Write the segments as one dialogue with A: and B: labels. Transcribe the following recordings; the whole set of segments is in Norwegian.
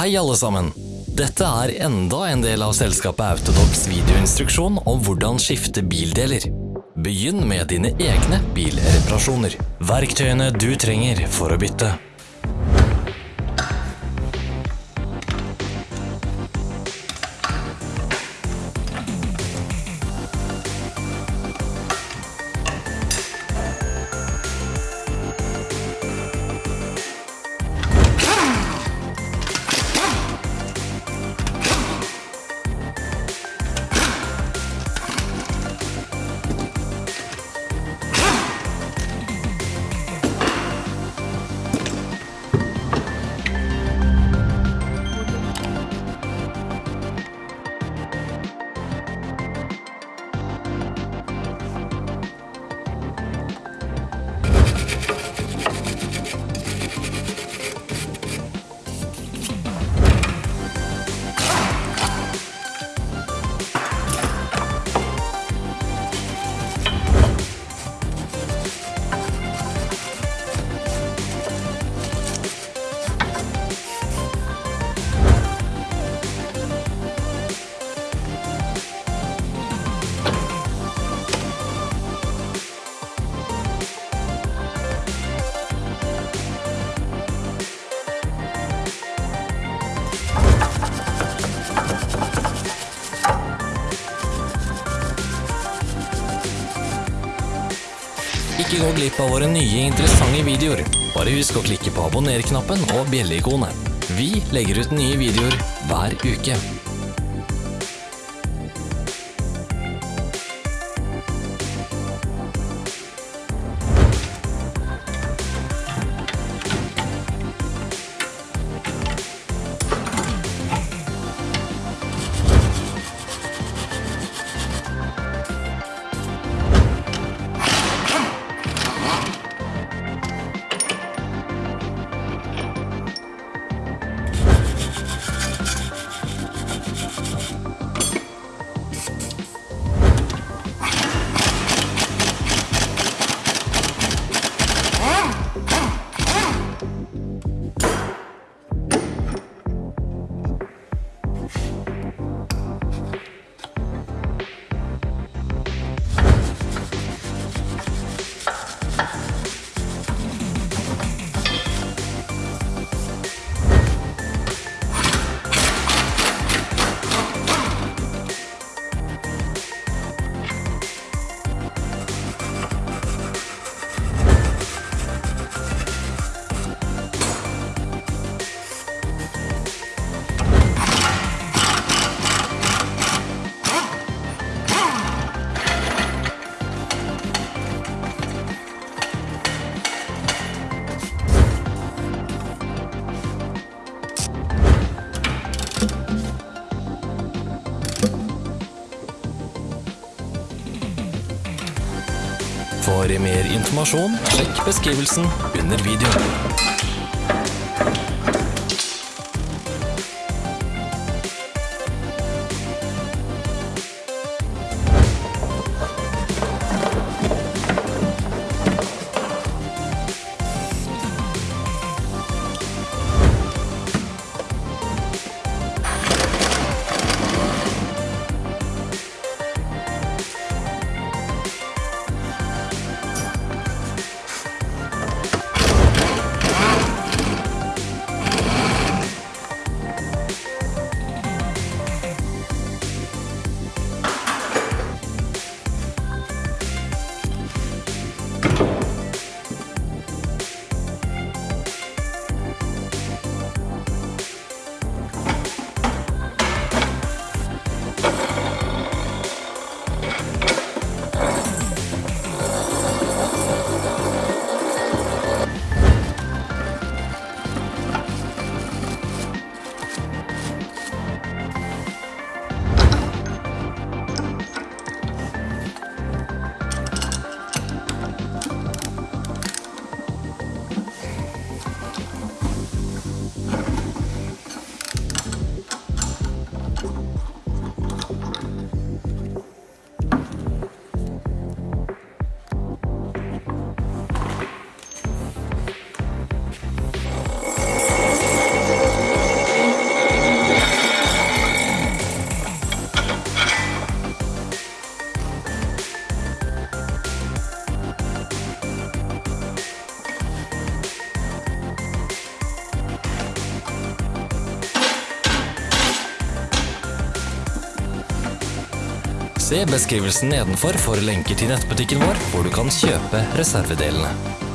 A: Hei alle sammen! Dette er enda en del av selskapet Autodox videoinstruksjon om hvordan skifte bildeler. Begynn med dine egne bilreparasjoner. Verktøyene du trenger for å bytte. Ikke gå glipp av våre nye interessante videoer. Bare husk å klikke på abonner-knappen og bjelleikonet. Vi legger ut nye videoer hver uke. For mer informasjon, sjekk beskrivelsen under videoen. Se beskrivelsen nedenfor for lenker til nettbutikken vår, hvor du kan kjøpe reservedelene.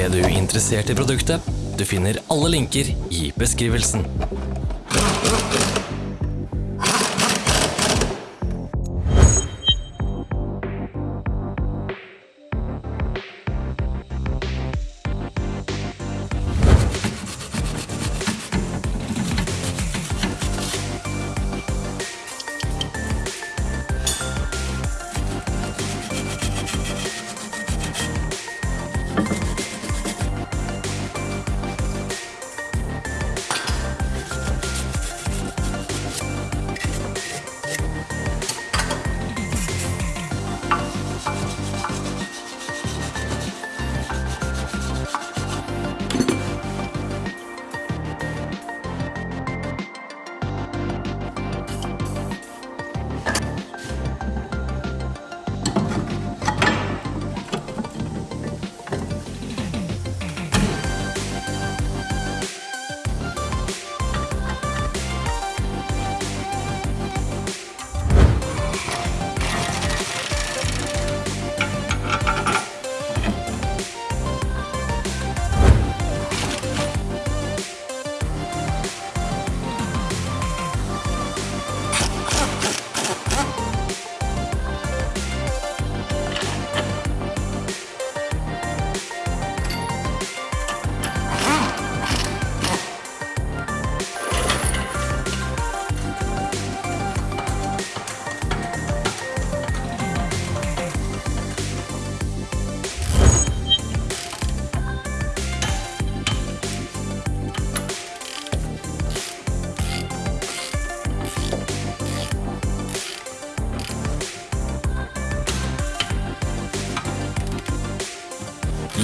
A: Ble du interessert i produktet? Du finner alle linker i beskrivelsen.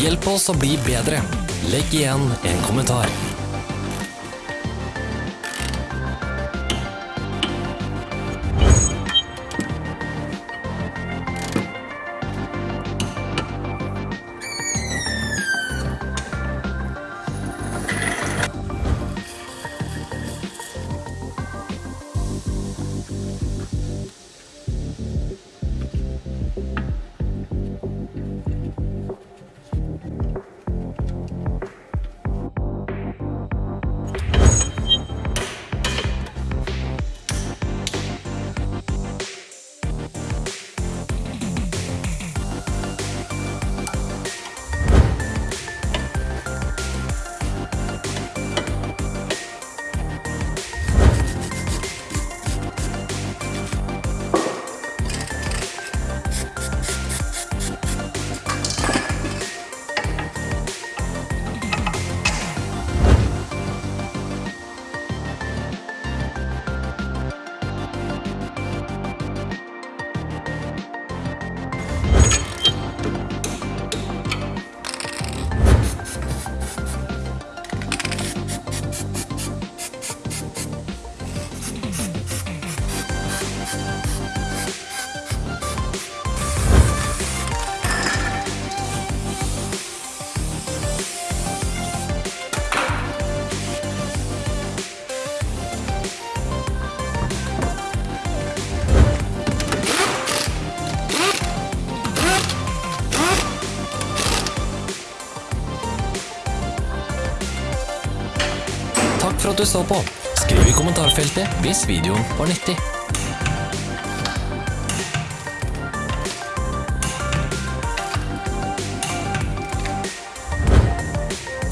A: Hjelp oss å bli bedre. Legg igjen en kommentar. At du så på. Skriv i kommentarfeltet hvis videoen var nyttig.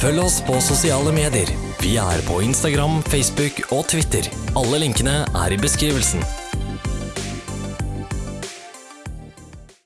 A: Følg oss på sosiale medier. Vi er på Instagram, Facebook og Twitter. Alle linkene er i beskrivelsen.